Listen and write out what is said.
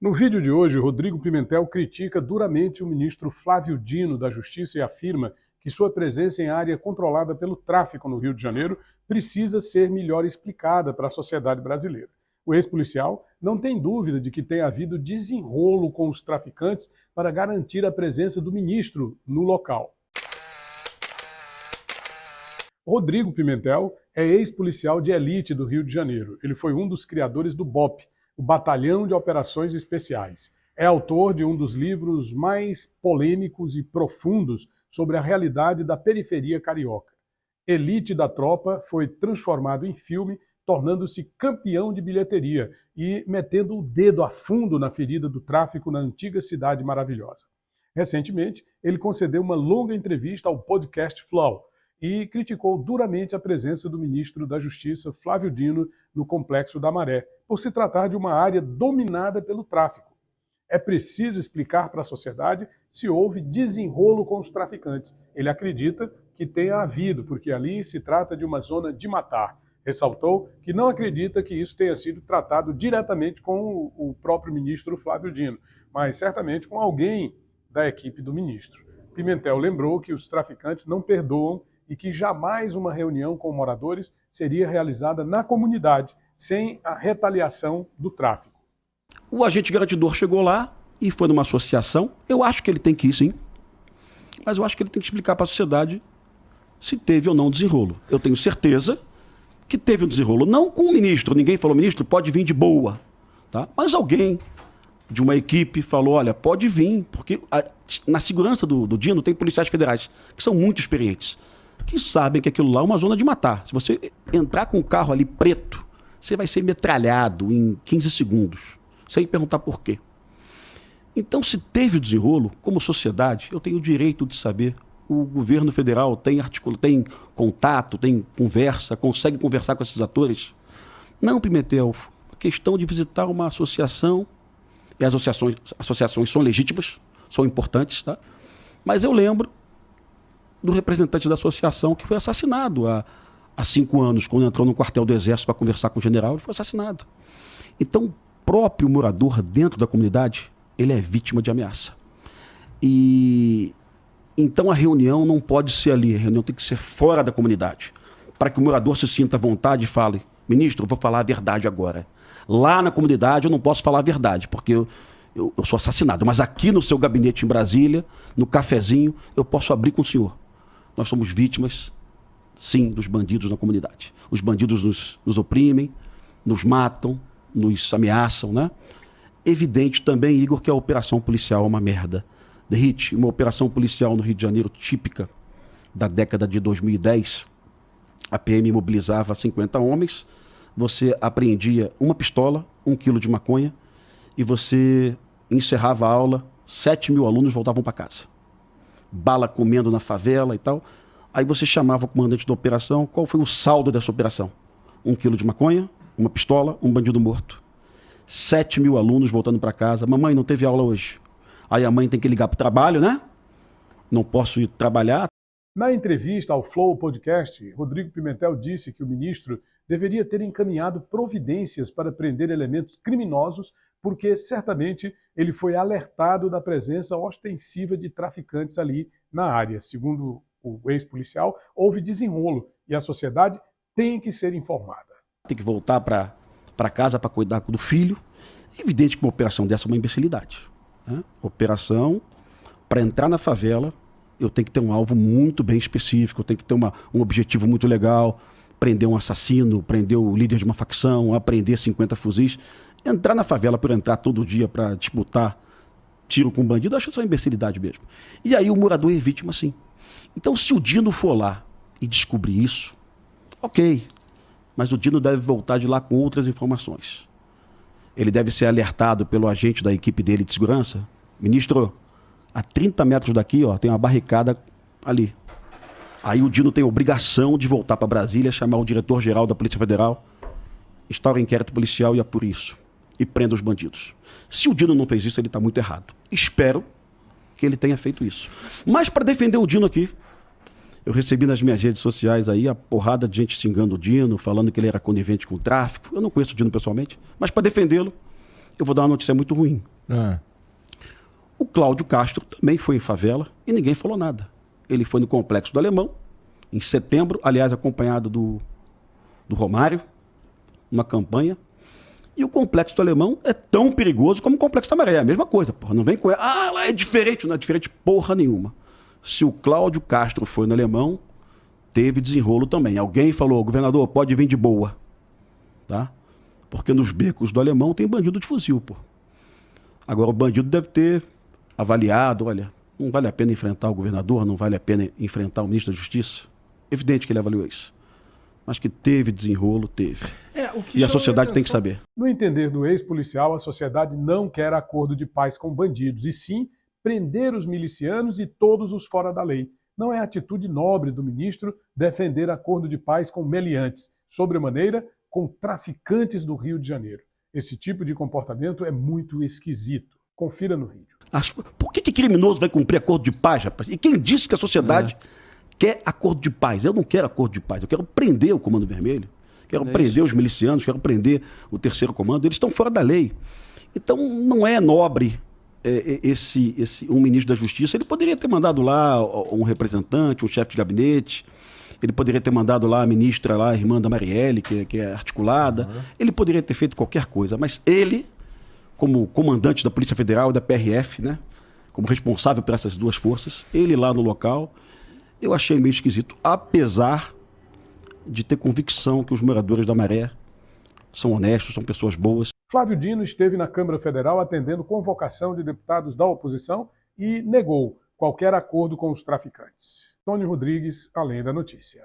No vídeo de hoje, Rodrigo Pimentel critica duramente o ministro Flávio Dino da Justiça e afirma que sua presença em área controlada pelo tráfico no Rio de Janeiro precisa ser melhor explicada para a sociedade brasileira. O ex-policial não tem dúvida de que tem havido desenrolo com os traficantes para garantir a presença do ministro no local. Rodrigo Pimentel é ex-policial de elite do Rio de Janeiro. Ele foi um dos criadores do BOP, o Batalhão de Operações Especiais. É autor de um dos livros mais polêmicos e profundos sobre a realidade da periferia carioca. Elite da Tropa foi transformado em filme, tornando-se campeão de bilheteria e metendo o dedo a fundo na ferida do tráfico na antiga cidade maravilhosa. Recentemente, ele concedeu uma longa entrevista ao podcast Flow, e criticou duramente a presença do ministro da Justiça, Flávio Dino, no Complexo da Maré, por se tratar de uma área dominada pelo tráfico. É preciso explicar para a sociedade se houve desenrolo com os traficantes. Ele acredita que tenha havido, porque ali se trata de uma zona de matar. Ressaltou que não acredita que isso tenha sido tratado diretamente com o próprio ministro Flávio Dino, mas certamente com alguém da equipe do ministro. Pimentel lembrou que os traficantes não perdoam e que jamais uma reunião com moradores seria realizada na comunidade, sem a retaliação do tráfico. O agente garantidor chegou lá e foi numa associação. Eu acho que ele tem que ir, sim. Mas eu acho que ele tem que explicar para a sociedade se teve ou não desenrolo. Eu tenho certeza que teve um desenrolo. Não com o ministro. Ninguém falou, ministro, pode vir de boa. Tá? Mas alguém de uma equipe falou, olha, pode vir. Porque a, na segurança do, do Dino tem policiais federais que são muito experientes que sabem que aquilo lá é uma zona de matar. Se você entrar com um carro ali preto, você vai ser metralhado em 15 segundos, sem perguntar por quê. Então, se teve desenrolo, como sociedade, eu tenho o direito de saber. O governo federal tem articula, tem contato, tem conversa, consegue conversar com esses atores. Não, Pimentel, a questão de visitar uma associação, e as associações, associações são legítimas, são importantes, tá? Mas eu lembro do representante da associação que foi assassinado há, há cinco anos, quando entrou no quartel do Exército para conversar com o general, ele foi assassinado. Então, o próprio morador dentro da comunidade, ele é vítima de ameaça. E então a reunião não pode ser ali, a reunião tem que ser fora da comunidade, para que o morador se sinta à vontade e fale: ministro, eu vou falar a verdade agora. Lá na comunidade eu não posso falar a verdade, porque eu, eu, eu sou assassinado. Mas aqui no seu gabinete em Brasília, no cafezinho, eu posso abrir com o senhor nós somos vítimas, sim, dos bandidos na comunidade. Os bandidos nos, nos oprimem, nos matam, nos ameaçam, né? Evidente também, Igor, que a operação policial é uma merda. Derrite, uma operação policial no Rio de Janeiro típica da década de 2010. A PM mobilizava 50 homens, você apreendia uma pistola, um quilo de maconha e você encerrava a aula, 7 mil alunos voltavam para casa bala comendo na favela e tal. Aí você chamava o comandante da operação, qual foi o saldo dessa operação? Um quilo de maconha, uma pistola, um bandido morto. Sete mil alunos voltando para casa. Mamãe, não teve aula hoje. Aí a mãe tem que ligar para o trabalho, né? Não posso ir trabalhar. Na entrevista ao Flow Podcast, Rodrigo Pimentel disse que o ministro deveria ter encaminhado providências para prender elementos criminosos porque certamente ele foi alertado da presença ostensiva de traficantes ali na área. Segundo o ex-policial, houve desenrolo e a sociedade tem que ser informada. Tem que voltar para casa para cuidar do filho. Evidente que uma operação dessa é uma imbecilidade. Né? Operação para entrar na favela, eu tenho que ter um alvo muito bem específico, eu tenho que ter uma, um objetivo muito legal, prender um assassino, prender o líder de uma facção, aprender 50 fuzis. Entrar na favela por entrar todo dia para disputar tiro com bandido, acho que é uma imbecilidade mesmo. E aí o morador é vítima sim. Então se o Dino for lá e descobrir isso, ok. Mas o Dino deve voltar de lá com outras informações. Ele deve ser alertado pelo agente da equipe dele de segurança. Ministro, a 30 metros daqui ó, tem uma barricada ali. Aí o Dino tem obrigação de voltar para Brasília, chamar o diretor-geral da Polícia Federal, instaura inquérito policial e é por isso e prenda os bandidos. Se o Dino não fez isso, ele está muito errado. Espero que ele tenha feito isso. Mas para defender o Dino aqui, eu recebi nas minhas redes sociais aí a porrada de gente xingando o Dino, falando que ele era conivente com o tráfico. Eu não conheço o Dino pessoalmente, mas para defendê-lo, eu vou dar uma notícia muito ruim. Ah. O Cláudio Castro também foi em favela e ninguém falou nada. Ele foi no Complexo do Alemão, em setembro, aliás, acompanhado do, do Romário, uma campanha. E o Complexo do Alemão é tão perigoso como o Complexo da Maré. É a mesma coisa, porra. Não vem com. Ah, lá é diferente. Não é diferente porra nenhuma. Se o Cláudio Castro foi no Alemão, teve desenrolo também. Alguém falou, governador, pode vir de boa. Tá? Porque nos becos do Alemão tem bandido de fuzil, pô. Agora o bandido deve ter avaliado, olha, não vale a pena enfrentar o governador, não vale a pena enfrentar o ministro da Justiça. Evidente que ele avaliou isso. Mas que teve desenrolo, teve. É, o que E a sociedade tem que saber. No entender do ex-policial, a sociedade não quer acordo de paz com bandidos, e sim prender os milicianos e todos os fora da lei. Não é atitude nobre do ministro defender acordo de paz com meliantes, sobremaneira com traficantes do Rio de Janeiro. Esse tipo de comportamento é muito esquisito. Confira no vídeo. As- Por que, que criminoso vai cumprir acordo de paz, rapaz? E quem disse que a sociedade quer acordo de paz? Eu não quero acordo de paz, eu quero prender o Comando Vermelho, quero É prender os milicianos, quero prender o terceiro comando. Eles estão fora da lei. Então não é nobre é, é, esse, esse um ministro da Justiça. Ele poderia ter mandado lá um representante, um chefe de gabinete. Ele poderia ter mandado lá a ministra, lá, a irmã da Marielle, que, é- que é articulada. Ele poderia ter feito qualquer coisa, mas ele, como comandante da Polícia Federal e da PRF, né? Como responsável por essas duas forças, ele lá no local, eu achei meio esquisito, apesar de ter convicção que os moradores da Maré são honestos, são pessoas boas. Flávio Dino esteve na Câmara Federal atendendo convocação de deputados da oposição e negou qualquer acordo com os traficantes. Tony Rodrigues, além da notícia.